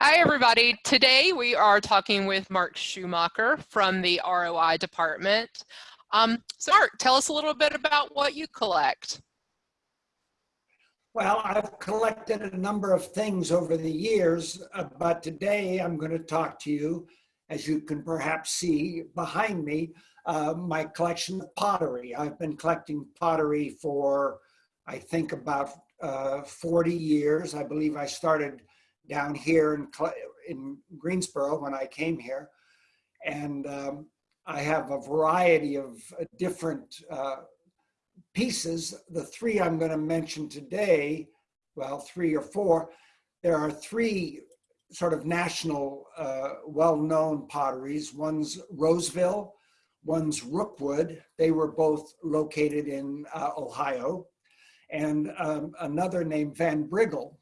Hi, everybody. Today we are talking with Mark Schumacher from the ROI department. Um, so Mark, tell us a little bit about what you collect. Well, I've collected a number of things over the years, uh, but today I'm going to talk to you, as you can perhaps see behind me, uh, my collection of pottery. I've been collecting pottery for, I think, about uh, 40 years. I believe I started down here in, in Greensboro when I came here. And um, I have a variety of uh, different uh, pieces. The three I'm going to mention today, well, three or four, there are three sort of national uh, well-known potteries. One's Roseville, one's Rookwood. They were both located in uh, Ohio. And um, another named Van Briggle,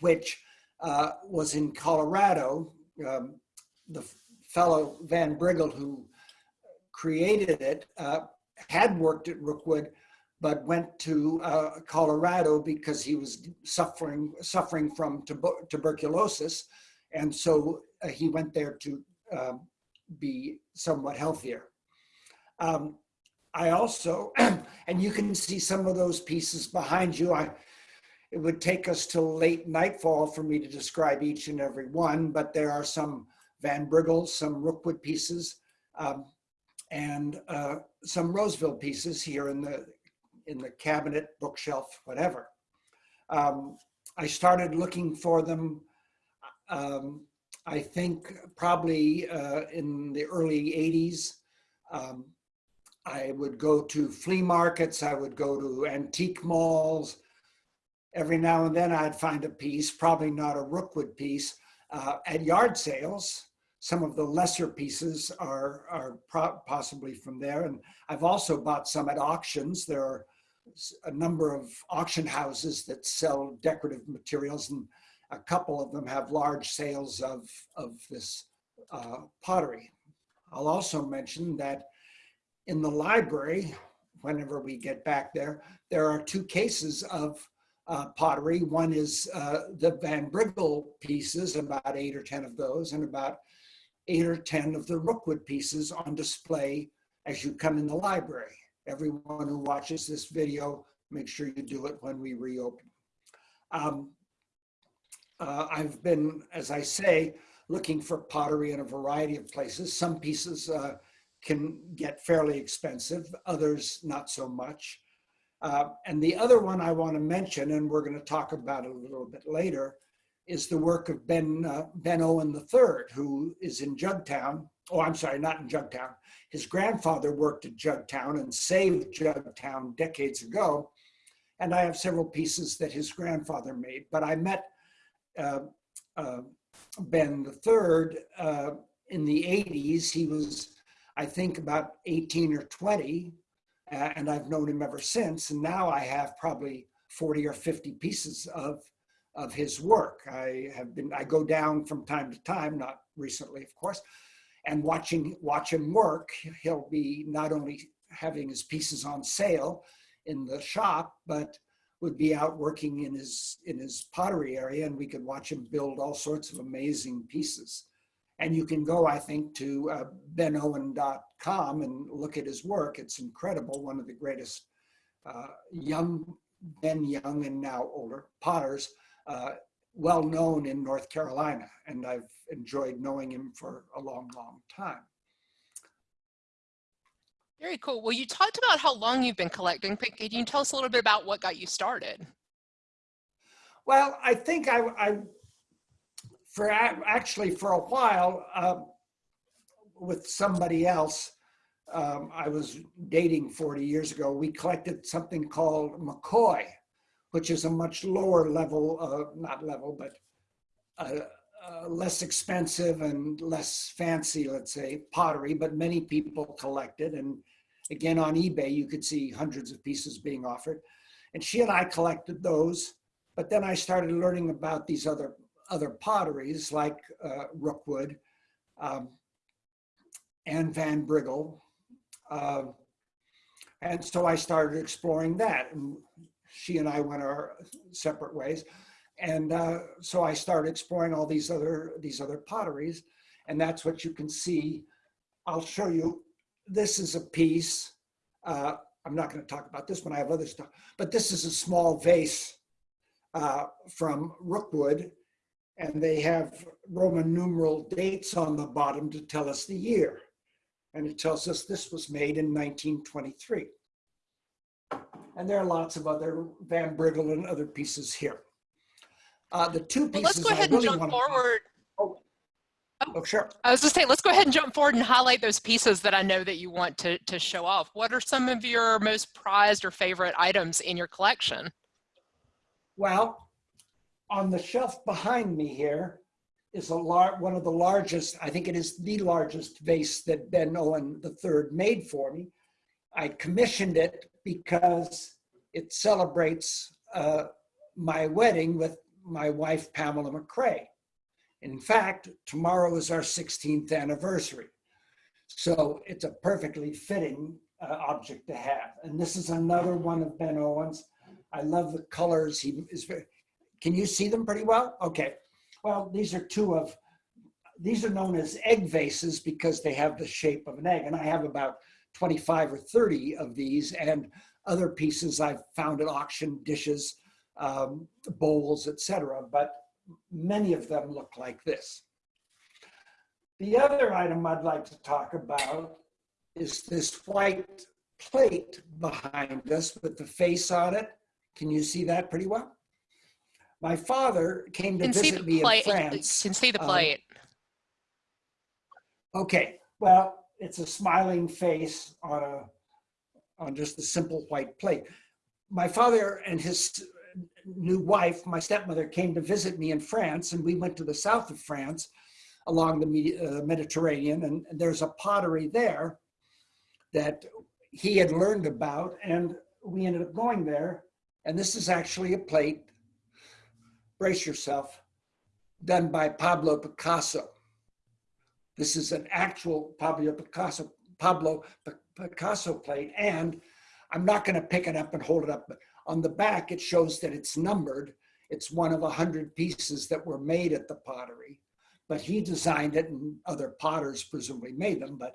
which uh, was in Colorado. Um, the fellow Van Briggle who created it uh, had worked at Rookwood, but went to uh, Colorado because he was suffering suffering from tuberculosis, and so uh, he went there to um, be somewhat healthier. Um, I also, and you can see some of those pieces behind you. I it would take us till late nightfall for me to describe each and every one, but there are some Van Briggles, some Rookwood pieces, um, and uh, some Roseville pieces here in the in the cabinet, bookshelf, whatever. Um, I started looking for them, um, I think probably uh, in the early 80s. Um, I would go to flea markets, I would go to antique malls, every now and then I'd find a piece, probably not a Rookwood piece, uh, at yard sales. Some of the lesser pieces are, are possibly from there. And I've also bought some at auctions. There are a number of auction houses that sell decorative materials and a couple of them have large sales of, of this uh, pottery. I'll also mention that in the library, whenever we get back there, there are two cases of uh, pottery. One is uh, the Van pieces, about eight or 10 of those, and about eight or 10 of the Rookwood pieces on display as you come in the library. Everyone who watches this video, make sure you do it when we reopen. Um, uh, I've been, as I say, looking for pottery in a variety of places. Some pieces uh, can get fairly expensive, others not so much. Uh, and the other one I want to mention, and we're going to talk about it a little bit later, is the work of Ben, uh, ben Owen III, who is in Jugtown. Oh, I'm sorry, not in Jugtown. His grandfather worked at Jugtown and saved Jugtown decades ago. And I have several pieces that his grandfather made. But I met uh, uh Ben III uh, in the 80s. He was, I think, about 18 or 20 uh, and I've known him ever since. And now I have probably 40 or 50 pieces of, of his work. I have been, I go down from time to time, not recently, of course, and watching, watch him work. He'll be not only having his pieces on sale in the shop, but would be out working in his, in his pottery area and we could watch him build all sorts of amazing pieces. And you can go, I think, to uh, benowen.com and look at his work. It's incredible. One of the greatest uh, young, then young and now older potters, uh, well known in North Carolina. And I've enjoyed knowing him for a long, long time. Very cool. Well, you talked about how long you've been collecting. Can you tell us a little bit about what got you started? Well, I think I, I for actually for a while uh, with somebody else, um, I was dating 40 years ago, we collected something called McCoy, which is a much lower level, uh, not level, but uh, uh, less expensive and less fancy, let's say, pottery, but many people collected. And again, on eBay, you could see hundreds of pieces being offered. And she and I collected those, but then I started learning about these other other potteries like uh, Rookwood um, and Van Briggle. Uh, and so I started exploring that. And she and I went our separate ways. and uh, so I started exploring all these other these other potteries, and that's what you can see. I'll show you. This is a piece. Uh, I'm not going to talk about this one. I have other stuff, but this is a small vase uh, from Rookwood, and they have Roman numeral dates on the bottom to tell us the year, and it tells us this was made in 1923. And there are lots of other Van Briggle and other pieces here. Uh, the two Well, let's pieces go ahead and jump forward. Oh, sure. I was just saying, let's go ahead and jump forward and highlight those pieces that I know that you want to, to show off. What are some of your most prized or favorite items in your collection? Well, on the shelf behind me here is a lar one of the largest, I think it is the largest vase that Ben Owen III made for me. I commissioned it because it celebrates uh, my wedding with my wife, Pamela McCrae. In fact, tomorrow is our 16th anniversary. So it's a perfectly fitting uh, object to have. And this is another one of Ben Owen's. I love the colors. He is very, can you see them pretty well? Okay. Well, these are two of, these are known as egg vases because they have the shape of an egg. And I have about 25 or 30 of these and other pieces I've found at auction, dishes, um, bowls, etc. But many of them look like this. The other item I'd like to talk about is this white plate behind us with the face on it. Can you see that pretty well? My father came to can visit me in France. can see the um, plate. Okay, well, it's a smiling face on a on just a simple white plate. My father and his new wife, my stepmother, came to visit me in France, and we went to the south of France along the uh, Mediterranean, and there's a pottery there that he had learned about, and we ended up going there. And this is actually a plate, brace yourself, done by Pablo Picasso. This is an actual Pablo Picasso, Pablo Picasso plate, and I'm not going to pick it up and hold it up, but on the back it shows that it's numbered. It's one of a hundred pieces that were made at the pottery, but he designed it, and other potters presumably made them. But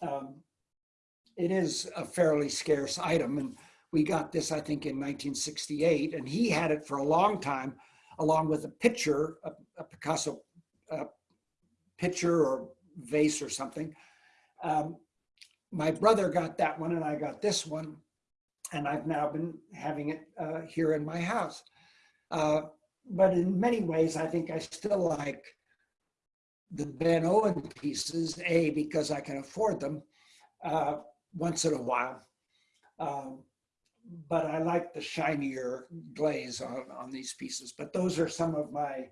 um, it is a fairly scarce item, and we got this, I think, in 1968, and he had it for a long time, along with a picture, a, a Picasso uh, pitcher or vase or something. Um, my brother got that one and I got this one. And I've now been having it uh, here in my house. Uh, but in many ways, I think I still like the Ben Owen pieces, A, because I can afford them uh, once in a while. Um, but I like the shinier glaze on, on these pieces. But those are some of my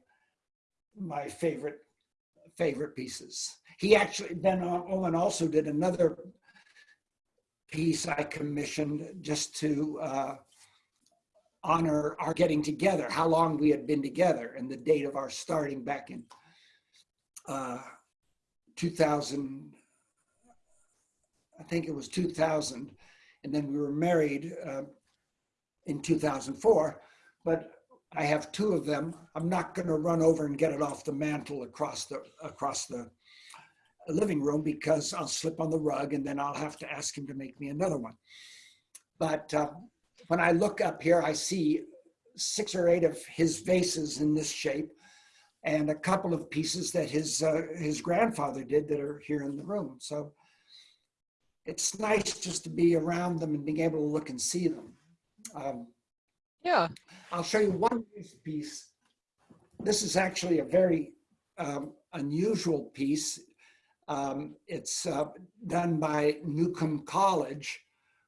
my favorite favorite pieces. He actually, Ben Owen also did another piece I commissioned just to uh, honor our getting together, how long we had been together and the date of our starting back in uh, 2000, I think it was 2000. And then we were married uh, in 2004. But I have two of them. I'm not going to run over and get it off the mantle across the across the living room because I'll slip on the rug and then I'll have to ask him to make me another one. But uh, when I look up here, I see six or eight of his vases in this shape and a couple of pieces that his uh, his grandfather did that are here in the room. So it's nice just to be around them and being able to look and see them. Um, Yeah. I'll show you one piece. This is actually a very um, unusual piece. Um, it's uh, done by Newcomb College,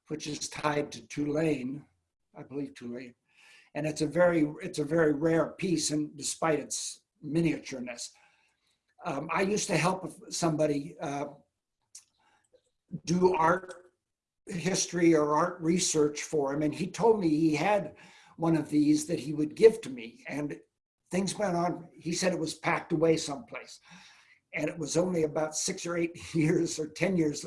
which is tied to Tulane, I believe Tulane. And it's a very, it's a very rare piece and despite its miniatureness. Um, I used to help somebody uh, do art history or art research for him. And he told me he had one of these that he would give to me. And things went on. He said it was packed away someplace. And it was only about six or eight years or 10 years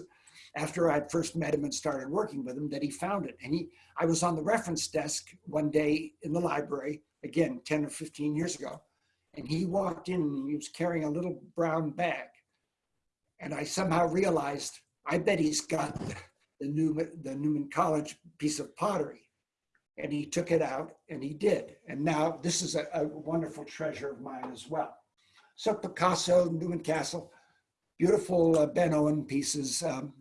after I'd first met him and started working with him that he found it. And he, I was on the reference desk one day in the library again, 10 or 15 years ago. And he walked in and he was carrying a little brown bag. And I somehow realized, I bet he's got the, the Newman, the Newman College piece of pottery. And he took it out and he did. And now this is a, a wonderful treasure of mine as well. So Picasso, Newman Castle, beautiful uh, Ben Owen pieces. Um,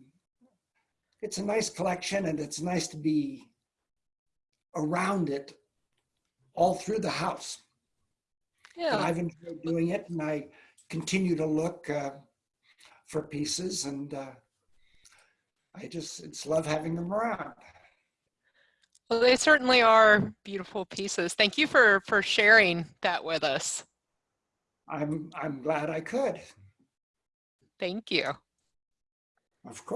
it's a nice collection and it's nice to be around it all through the house. And Yeah, I've enjoyed doing it and I continue to look uh, for pieces and uh, I just, it's love having them around. well, they certainly are beautiful pieces. Thank you for, for sharing that with us. I'm, I'm glad I could, Thank you. of course.